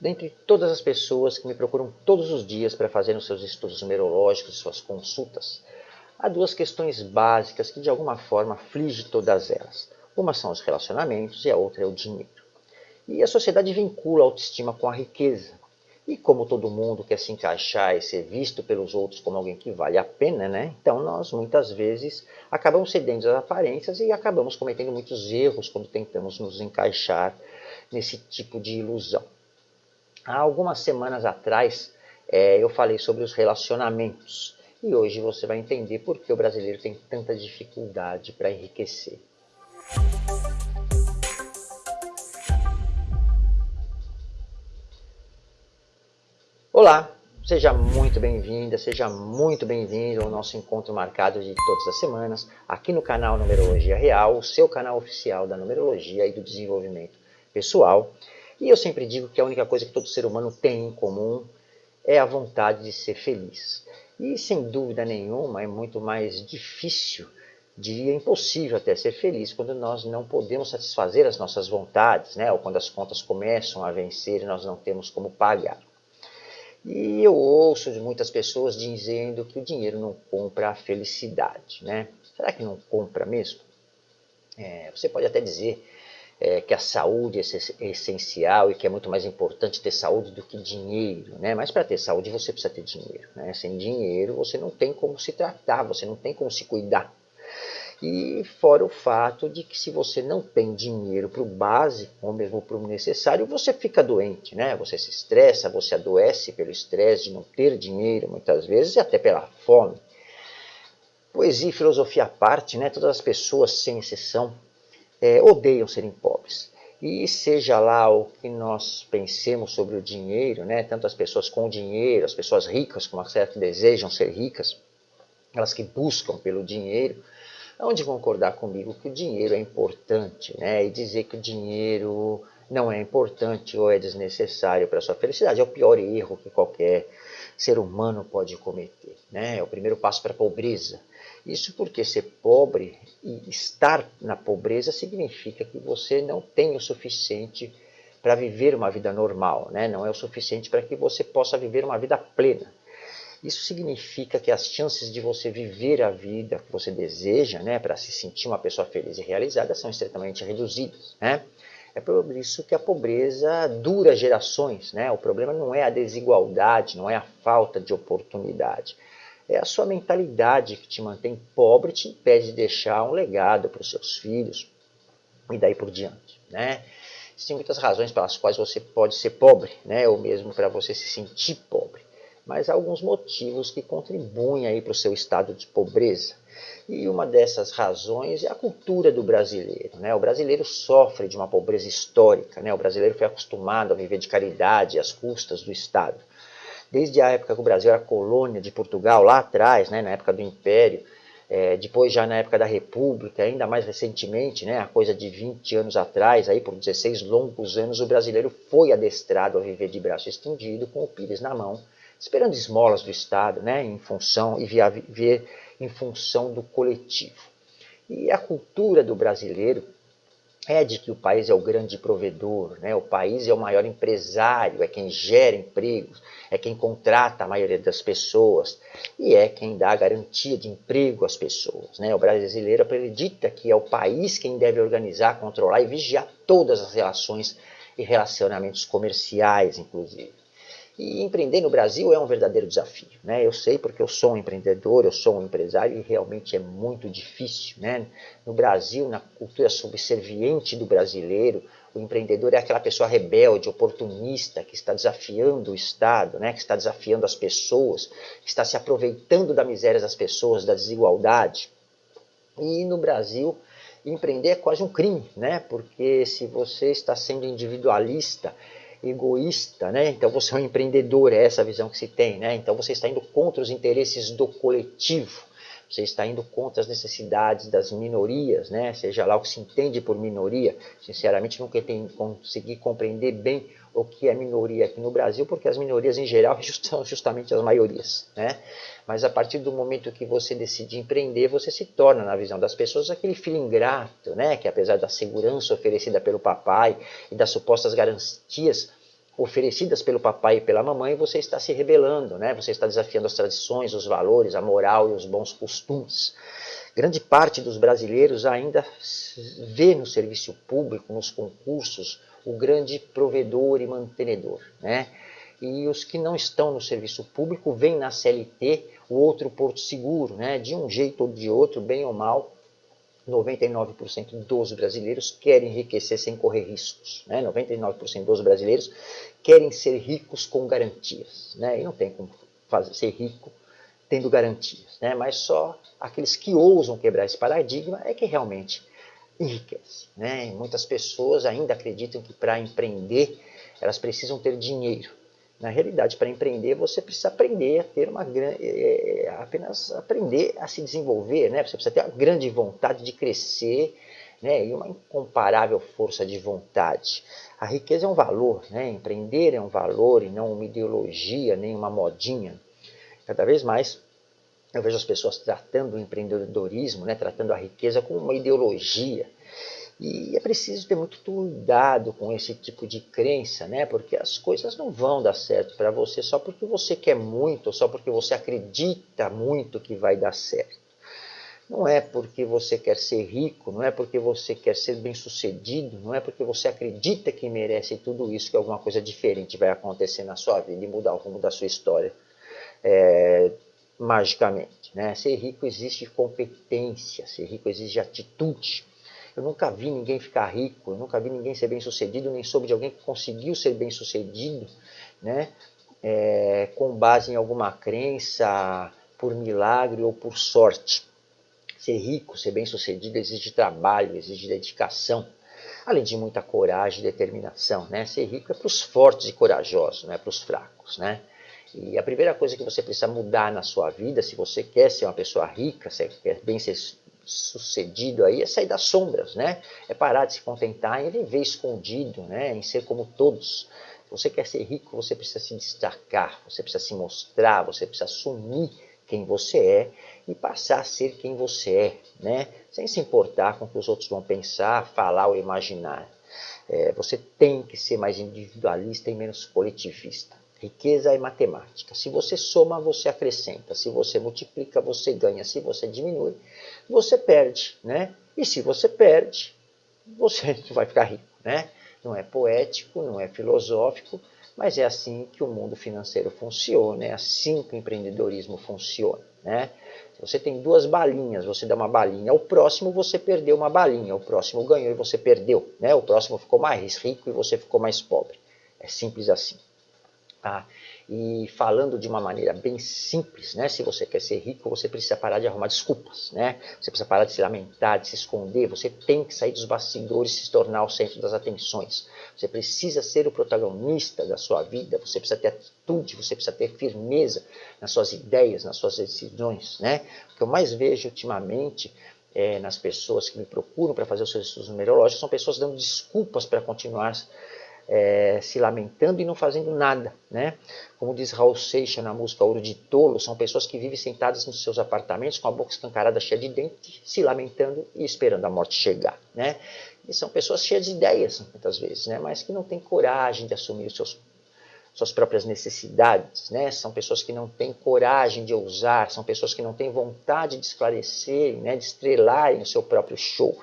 dentre todas as pessoas que me procuram todos os dias para fazer os seus estudos numerológicos, suas consultas, há duas questões básicas que de alguma forma afligem todas elas. Uma são os relacionamentos e a outra é o dinheiro. E a sociedade vincula a autoestima com a riqueza. E como todo mundo quer se encaixar e ser visto pelos outros como alguém que vale a pena, né? Então nós muitas vezes acabamos cedendo às aparências e acabamos cometendo muitos erros quando tentamos nos encaixar nesse tipo de ilusão. Há algumas semanas atrás é, eu falei sobre os relacionamentos e hoje você vai entender por que o brasileiro tem tanta dificuldade para enriquecer. Olá, seja muito bem-vinda, seja muito bem-vindo ao nosso encontro marcado de todas as semanas, aqui no canal Numerologia Real, o seu canal oficial da numerologia e do desenvolvimento pessoal. E eu sempre digo que a única coisa que todo ser humano tem em comum é a vontade de ser feliz. E sem dúvida nenhuma é muito mais difícil, diria impossível até ser feliz quando nós não podemos satisfazer as nossas vontades, né? ou quando as contas começam a vencer e nós não temos como pagar. E eu ouço de muitas pessoas dizendo que o dinheiro não compra a felicidade. Né? Será que não compra mesmo? É, você pode até dizer é, que a saúde é essencial e que é muito mais importante ter saúde do que dinheiro, né? Mas para ter saúde você precisa ter dinheiro, né? Sem dinheiro você não tem como se tratar, você não tem como se cuidar. E fora o fato de que se você não tem dinheiro para o básico ou mesmo para o necessário, você fica doente, né? Você se estressa, você adoece pelo estresse de não ter dinheiro muitas vezes e até pela fome. Poesia e filosofia à parte, né? Todas as pessoas, sem exceção, é, odeiam serem pobres. E seja lá o que nós pensemos sobre o dinheiro, né? tanto as pessoas com dinheiro, as pessoas ricas como que desejam ser ricas, elas que buscam pelo dinheiro, onde concordar comigo que o dinheiro é importante, né? E dizer que o dinheiro não é importante ou é desnecessário para a sua felicidade é o pior erro que qualquer ser humano pode cometer, né? É o primeiro passo para a pobreza. Isso porque ser pobre e estar na pobreza significa que você não tem o suficiente para viver uma vida normal, né? não é o suficiente para que você possa viver uma vida plena. Isso significa que as chances de você viver a vida que você deseja, né, para se sentir uma pessoa feliz e realizada, são extremamente reduzidas. Né? É por isso que a pobreza dura gerações. Né? O problema não é a desigualdade, não é a falta de oportunidade. É a sua mentalidade que te mantém pobre, te impede de deixar um legado para os seus filhos e daí por diante. Né? Existem muitas razões pelas quais você pode ser pobre, né? ou mesmo para você se sentir pobre mas há alguns motivos que contribuem para o seu estado de pobreza. E uma dessas razões é a cultura do brasileiro. Né? O brasileiro sofre de uma pobreza histórica, né? o brasileiro foi acostumado a viver de caridade às custas do Estado. Desde a época que o Brasil era colônia de Portugal, lá atrás, né? na época do Império, é, depois já na época da República, ainda mais recentemente, né, a coisa de 20 anos atrás, aí por 16 longos anos, o brasileiro foi adestrado a viver de braço estendido, com o pires na mão, esperando esmolas do Estado, né, em função e viver em função do coletivo. E a cultura do brasileiro é de que o país é o grande provedor, né? o país é o maior empresário, é quem gera empregos, é quem contrata a maioria das pessoas e é quem dá a garantia de emprego às pessoas. Né? O brasileiro acredita que é o país quem deve organizar, controlar e vigiar todas as relações e relacionamentos comerciais, inclusive. E empreender no Brasil é um verdadeiro desafio. Né? Eu sei porque eu sou um empreendedor, eu sou um empresário e realmente é muito difícil. Né? No Brasil, na cultura subserviente do brasileiro, o empreendedor é aquela pessoa rebelde, oportunista, que está desafiando o Estado, né? que está desafiando as pessoas, que está se aproveitando da miséria das pessoas, da desigualdade. E no Brasil, empreender é quase um crime, né? porque se você está sendo individualista, egoísta, né? Então você é um empreendedor, é essa a visão que se tem, né? Então você está indo contra os interesses do coletivo, você está indo contra as necessidades das minorias, né? Seja lá o que se entende por minoria. Sinceramente, nunca consegui compreender bem o que é minoria aqui no Brasil, porque as minorias em geral são justamente as maiorias, né? Mas a partir do momento que você decide empreender, você se torna, na visão das pessoas, aquele filho ingrato, né? Que apesar da segurança oferecida pelo papai e das supostas garantias oferecidas pelo papai e pela mamãe, você está se rebelando, né? você está desafiando as tradições, os valores, a moral e os bons costumes. Grande parte dos brasileiros ainda vê no serviço público, nos concursos, o grande provedor e mantenedor. Né? E os que não estão no serviço público veem na CLT o outro porto seguro, né? de um jeito ou de outro, bem ou mal, 99% dos brasileiros querem enriquecer sem correr riscos. Né? 99% dos brasileiros querem ser ricos com garantias. Né? E não tem como fazer, ser rico tendo garantias. Né? Mas só aqueles que ousam quebrar esse paradigma é que realmente enriquece. Né? muitas pessoas ainda acreditam que para empreender elas precisam ter dinheiro. Na realidade, para empreender, você precisa aprender a ter uma grande. É, é, apenas aprender a se desenvolver, né? Você precisa ter uma grande vontade de crescer né? e uma incomparável força de vontade. A riqueza é um valor, né? Empreender é um valor e não uma ideologia, nem uma modinha. Cada vez mais eu vejo as pessoas tratando o empreendedorismo, né? tratando a riqueza como uma ideologia e é preciso ter muito cuidado com esse tipo de crença, né? Porque as coisas não vão dar certo para você só porque você quer muito, só porque você acredita muito que vai dar certo. Não é porque você quer ser rico, não é porque você quer ser bem-sucedido, não é porque você acredita que merece tudo isso que alguma coisa diferente vai acontecer na sua vida e mudar o rumo da sua história é, magicamente. Né? Ser rico exige competência, ser rico exige atitude. Eu nunca vi ninguém ficar rico, eu nunca vi ninguém ser bem sucedido, nem soube de alguém que conseguiu ser bem sucedido, né? É, com base em alguma crença, por milagre ou por sorte. Ser rico, ser bem sucedido exige trabalho, exige dedicação, além de muita coragem e determinação. Né? Ser rico é para os fortes e corajosos, não é para os fracos. Né? E a primeira coisa que você precisa mudar na sua vida, se você quer ser uma pessoa rica, se quer bem ser sucedido aí é sair das sombras, né? É parar de se contentar em viver escondido, né? Em ser como todos. Se você quer ser rico, você precisa se destacar, você precisa se mostrar, você precisa assumir quem você é e passar a ser quem você é, né? Sem se importar com o que os outros vão pensar, falar ou imaginar. É, você tem que ser mais individualista e menos coletivista. Riqueza é matemática. Se você soma, você acrescenta. Se você multiplica, você ganha. Se você diminui, você perde. Né? E se você perde, você vai ficar rico. Né? Não é poético, não é filosófico, mas é assim que o mundo financeiro funciona, é assim que o empreendedorismo funciona. Né? Você tem duas balinhas, você dá uma balinha ao próximo, você perdeu uma balinha. O próximo ganhou e você perdeu. Né? O próximo ficou mais rico e você ficou mais pobre. É simples assim. Tá? E falando de uma maneira bem simples, né? se você quer ser rico, você precisa parar de arrumar desculpas. Né? Você precisa parar de se lamentar, de se esconder. Você tem que sair dos bastidores e se tornar o centro das atenções. Você precisa ser o protagonista da sua vida. Você precisa ter atitude, você precisa ter firmeza nas suas ideias, nas suas decisões. Né? O que eu mais vejo ultimamente é, nas pessoas que me procuram para fazer os seus estudos numerológicos são pessoas dando desculpas para continuar é, se lamentando e não fazendo nada. Né? Como diz Raul Seixas na música Ouro de Tolo, são pessoas que vivem sentadas nos seus apartamentos com a boca escancarada cheia de dente, se lamentando e esperando a morte chegar. Né? E são pessoas cheias de ideias, muitas vezes, né? mas que não têm coragem de assumir os seus suas próprias necessidades, né? São pessoas que não têm coragem de ousar, são pessoas que não têm vontade de esclarecer, né? De estrelarem o seu próprio show.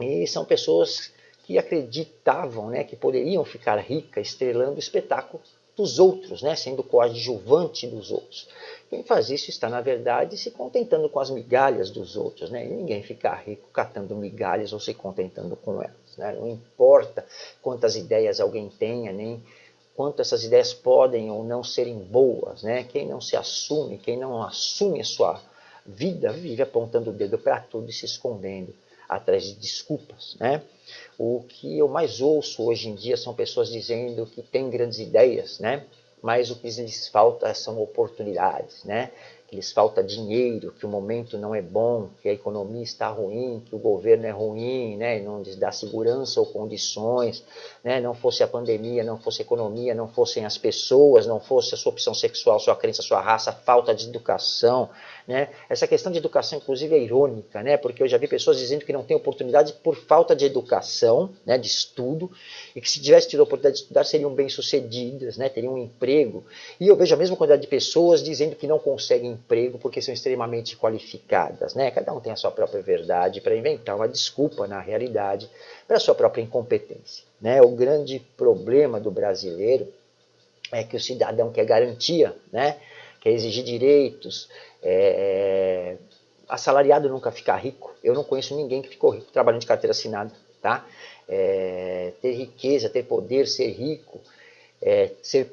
E são pessoas que acreditavam né, que poderiam ficar ricas estrelando o espetáculo dos outros, né, sendo coadjuvante dos outros. Quem faz isso está, na verdade, se contentando com as migalhas dos outros. Né? E ninguém fica rico catando migalhas ou se contentando com elas. Né? Não importa quantas ideias alguém tenha, nem quanto essas ideias podem ou não serem boas. Né? Quem não se assume, quem não assume a sua vida, vive apontando o dedo para tudo e se escondendo atrás de desculpas. Né? O que eu mais ouço hoje em dia são pessoas dizendo que têm grandes ideias, né? mas o que lhes falta são oportunidades. Né? Que lhes falta dinheiro, que o momento não é bom, que a economia está ruim, que o governo é ruim, né, não lhes dá segurança ou condições, né, não fosse a pandemia, não fosse a economia, não fossem as pessoas, não fosse a sua opção sexual, sua crença, sua raça, falta de educação, né? Essa questão de educação, inclusive, é irônica, né? porque eu já vi pessoas dizendo que não têm oportunidade por falta de educação, né? de estudo, e que se tivesse tido a oportunidade de estudar seriam bem-sucedidas, né? teriam um emprego. E eu vejo a mesma quantidade de pessoas dizendo que não conseguem emprego porque são extremamente qualificadas. Né? Cada um tem a sua própria verdade para inventar uma desculpa, na realidade, para a sua própria incompetência. Né? O grande problema do brasileiro é que o cidadão quer garantia, né? quer exigir direitos, é, assalariado nunca fica rico. Eu não conheço ninguém que ficou rico trabalhando de carteira assinada. Tá? É, ter riqueza, ter poder, ser rico, é, ser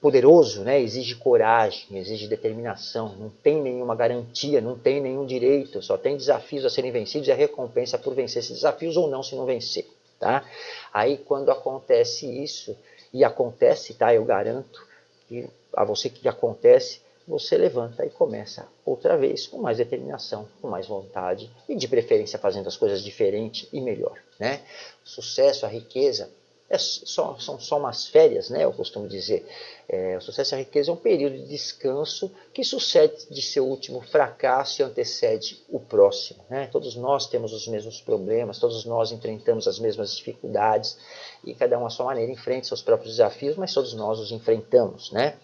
poderoso, né, exige coragem, exige determinação, não tem nenhuma garantia, não tem nenhum direito, só tem desafios a serem vencidos e a recompensa por vencer esses desafios ou não se não vencer. Tá? Aí quando acontece isso, e acontece, tá, eu garanto, que a você que acontece, você levanta e começa outra vez com mais determinação, com mais vontade e de preferência fazendo as coisas diferente e melhor. Né? O sucesso, a riqueza, é só, são só umas férias, né? eu costumo dizer. É, o sucesso e a riqueza é um período de descanso que sucede de seu último fracasso e antecede o próximo. Né? Todos nós temos os mesmos problemas, todos nós enfrentamos as mesmas dificuldades e cada um à sua maneira enfrenta seus próprios desafios, mas todos nós os enfrentamos. Né?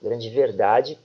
A grande verdade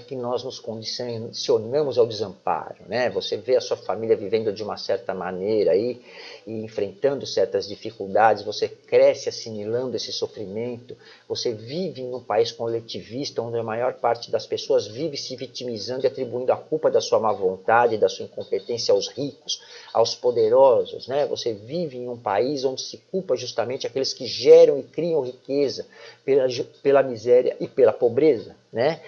que nós nos condicionamos ao desamparo, né? Você vê a sua família vivendo de uma certa maneira aí, e enfrentando certas dificuldades, você cresce assimilando esse sofrimento, você vive em um país coletivista onde a maior parte das pessoas vive se vitimizando e atribuindo a culpa da sua má vontade, da sua incompetência aos ricos, aos poderosos, né? Você vive em um país onde se culpa justamente aqueles que geram e criam riqueza pela, pela miséria e pela pobreza, né?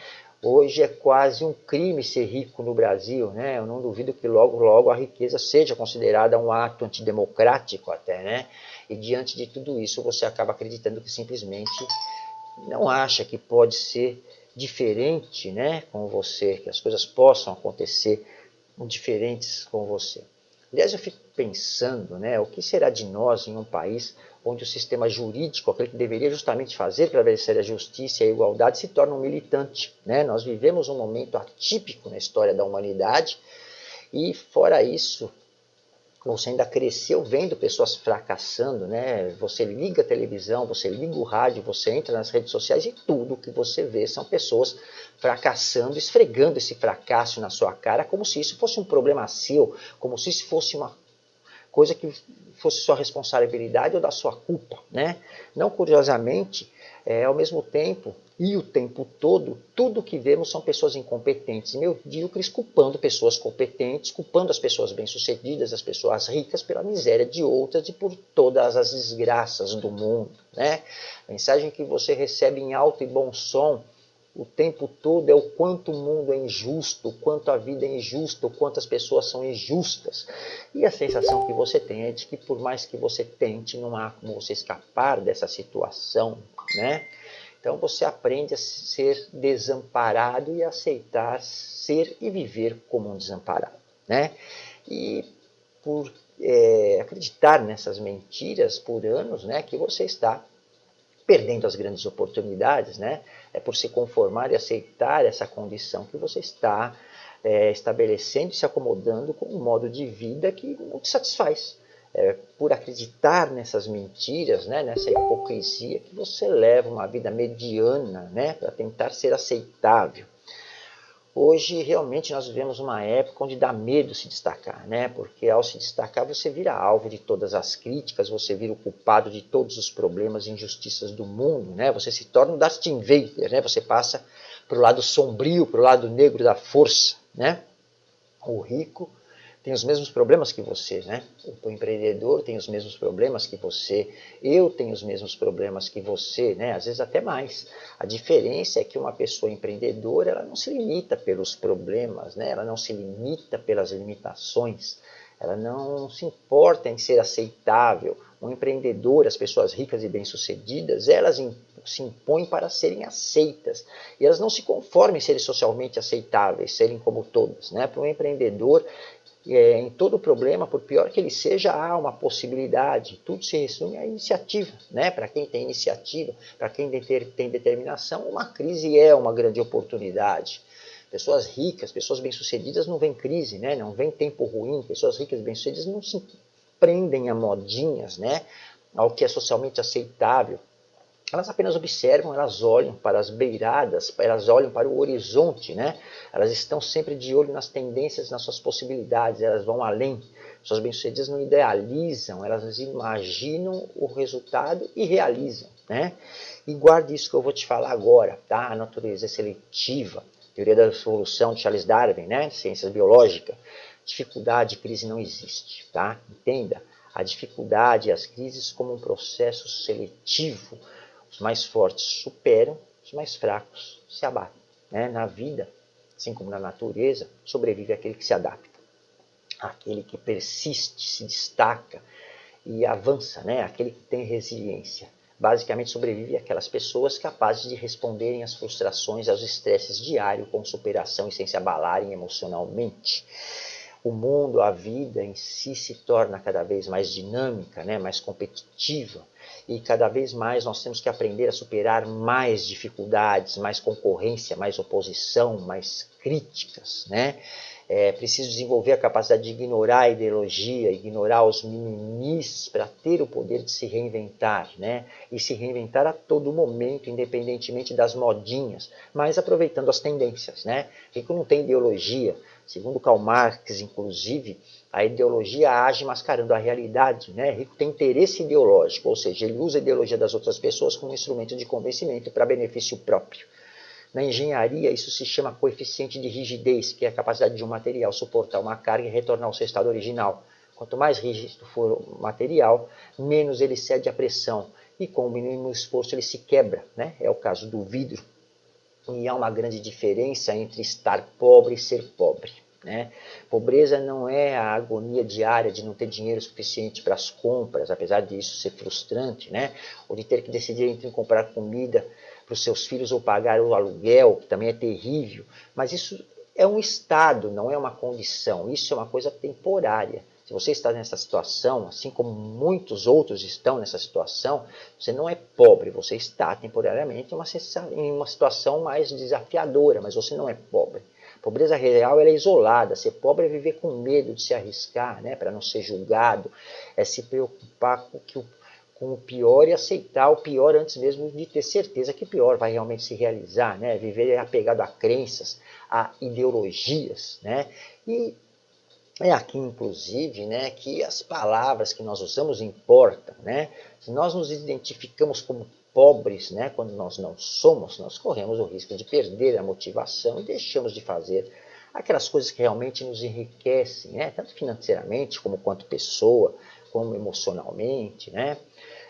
Hoje é quase um crime ser rico no Brasil, né? Eu não duvido que logo, logo a riqueza seja considerada um ato antidemocrático até, né? E diante de tudo isso você acaba acreditando que simplesmente não acha que pode ser diferente, né, com você, que as coisas possam acontecer diferentes com você. Aliás, eu fico pensando, né, o que será de nós em um país onde o sistema jurídico, aquele que deveria justamente fazer prevalecer a justiça e a igualdade, se torna um militante. Né? Nós vivemos um momento atípico na história da humanidade e, fora isso, você ainda cresceu vendo pessoas fracassando, né? Você liga a televisão, você liga o rádio, você entra nas redes sociais e tudo que você vê são pessoas fracassando, esfregando esse fracasso na sua cara como se isso fosse um problema seu, como se isso fosse uma coisa que fosse sua responsabilidade ou da sua culpa, né? Não curiosamente, é, ao mesmo tempo e o tempo todo, tudo que vemos são pessoas incompetentes medíocres culpando pessoas competentes, culpando as pessoas bem-sucedidas, as pessoas ricas pela miséria de outras e por todas as desgraças do mundo, né? Mensagem que você recebe em alto e bom som o tempo todo é o quanto o mundo é injusto, o quanto a vida é injusta, o quanto as pessoas são injustas. E a sensação que você tem é de que por mais que você tente, não há como você escapar dessa situação, né? Então você aprende a ser desamparado e aceitar ser e viver como um desamparado, né? E por é, acreditar nessas mentiras por anos, né, que você está perdendo as grandes oportunidades, né? É por se conformar e aceitar essa condição que você está é, estabelecendo e se acomodando com um modo de vida que não te satisfaz. É por acreditar nessas mentiras, né, nessa hipocrisia, que você leva uma vida mediana né, para tentar ser aceitável. Hoje, realmente, nós vivemos uma época onde dá medo se destacar, né? Porque ao se destacar, você vira alvo de todas as críticas, você vira o culpado de todos os problemas e injustiças do mundo, né? Você se torna um Darth Vader, né? Você passa para o lado sombrio, para o lado negro da força, né? O rico tem os mesmos problemas que você, né? O empreendedor tem os mesmos problemas que você, eu tenho os mesmos problemas que você, né? Às vezes até mais. A diferença é que uma pessoa empreendedora, ela não se limita pelos problemas, né? Ela não se limita pelas limitações, ela não se importa em ser aceitável. O empreendedor, as pessoas ricas e bem-sucedidas, elas se impõem para serem aceitas. E elas não se conformam em serem socialmente aceitáveis, serem como todas. Né? Para um empreendedor, é, em todo problema, por pior que ele seja, há uma possibilidade. Tudo se resume à iniciativa. Né? Para quem tem iniciativa, para quem tem determinação, uma crise é uma grande oportunidade. Pessoas ricas, pessoas bem-sucedidas não vem crise, né? não vem tempo ruim. Pessoas ricas e bem-sucedidas não se prendem a modinhas, né? ao que é socialmente aceitável. Elas apenas observam, elas olham para as beiradas, elas olham para o horizonte, né? Elas estão sempre de olho nas tendências, nas suas possibilidades, elas vão além. Suas bem-sucedidas não idealizam, elas imaginam o resultado e realizam, né? E guarde isso que eu vou te falar agora, tá? A natureza é seletiva, teoria da evolução de Charles Darwin, né? Ciências biológicas. Dificuldade, crise não existe, tá? Entenda a dificuldade e as crises como um processo seletivo os mais fortes superam, os mais fracos se abatem. Né? Na vida, assim como na natureza, sobrevive aquele que se adapta, aquele que persiste, se destaca e avança, né? aquele que tem resiliência. Basicamente sobrevive aquelas pessoas capazes de responderem às frustrações, aos estresses diários com superação e sem se abalarem emocionalmente o mundo, a vida em si se torna cada vez mais dinâmica, né, mais competitiva, e cada vez mais nós temos que aprender a superar mais dificuldades, mais concorrência, mais oposição, mais críticas, né? É preciso desenvolver a capacidade de ignorar a ideologia, ignorar os mimimis para ter o poder de se reinventar, né? E se reinventar a todo momento, independentemente das modinhas, mas aproveitando as tendências, né? Rico não tem ideologia. Segundo Karl Marx, inclusive, a ideologia age mascarando a realidade. Né? Rico tem interesse ideológico, ou seja, ele usa a ideologia das outras pessoas como instrumento de convencimento para benefício próprio. Na engenharia, isso se chama coeficiente de rigidez, que é a capacidade de um material suportar uma carga e retornar ao seu estado original. Quanto mais rígido for o material, menos ele cede à pressão. E com o mínimo esforço ele se quebra. Né? É o caso do vidro. E há uma grande diferença entre estar pobre e ser pobre. Né? Pobreza não é a agonia diária de não ter dinheiro suficiente para as compras, apesar disso ser frustrante, né? ou de ter que decidir entre comprar comida para os seus filhos ou pagar o aluguel, que também é terrível. Mas isso é um estado, não é uma condição. Isso é uma coisa temporária. Se você está nessa situação, assim como muitos outros estão nessa situação, você não é pobre, você está temporariamente em uma, situação mais desafiadora, mas você não é pobre. Pobreza real é isolada, ser pobre é viver com medo de se arriscar, né, para não ser julgado, é se preocupar com, que o, com o pior e aceitar o pior antes mesmo de ter certeza que o pior vai realmente se realizar, né, viver apegado a crenças, a ideologias, né, e é aqui, inclusive, né, que as palavras que nós usamos importam. Né? Se nós nos identificamos como pobres, né, quando nós não somos, nós corremos o risco de perder a motivação e deixamos de fazer aquelas coisas que realmente nos enriquecem, né, tanto financeiramente como quanto pessoa, como emocionalmente. Né?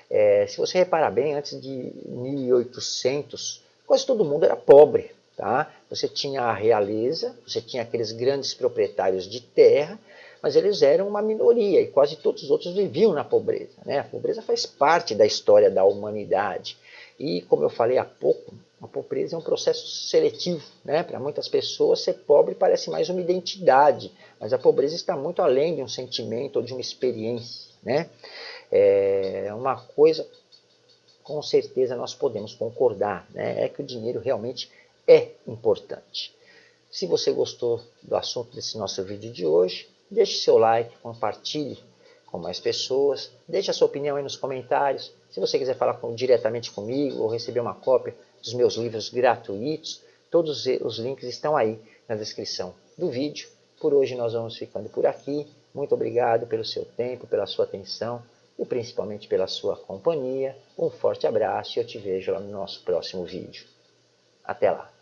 É, se você reparar bem, antes de 1800, quase todo mundo era pobre. Tá? Você tinha a realeza, você tinha aqueles grandes proprietários de terra, mas eles eram uma minoria e quase todos os outros viviam na pobreza. Né? A pobreza faz parte da história da humanidade. E, como eu falei há pouco, a pobreza é um processo seletivo. Né? Para muitas pessoas, ser pobre parece mais uma identidade, mas a pobreza está muito além de um sentimento ou de uma experiência. Né? É uma coisa, com certeza, nós podemos concordar, né? é que o dinheiro realmente é importante. Se você gostou do assunto desse nosso vídeo de hoje, deixe seu like, compartilhe com mais pessoas, deixe a sua opinião aí nos comentários. Se você quiser falar com, diretamente comigo ou receber uma cópia dos meus livros gratuitos, todos os links estão aí na descrição do vídeo. Por hoje nós vamos ficando por aqui. Muito obrigado pelo seu tempo, pela sua atenção e principalmente pela sua companhia. Um forte abraço e eu te vejo lá no nosso próximo vídeo. Até lá!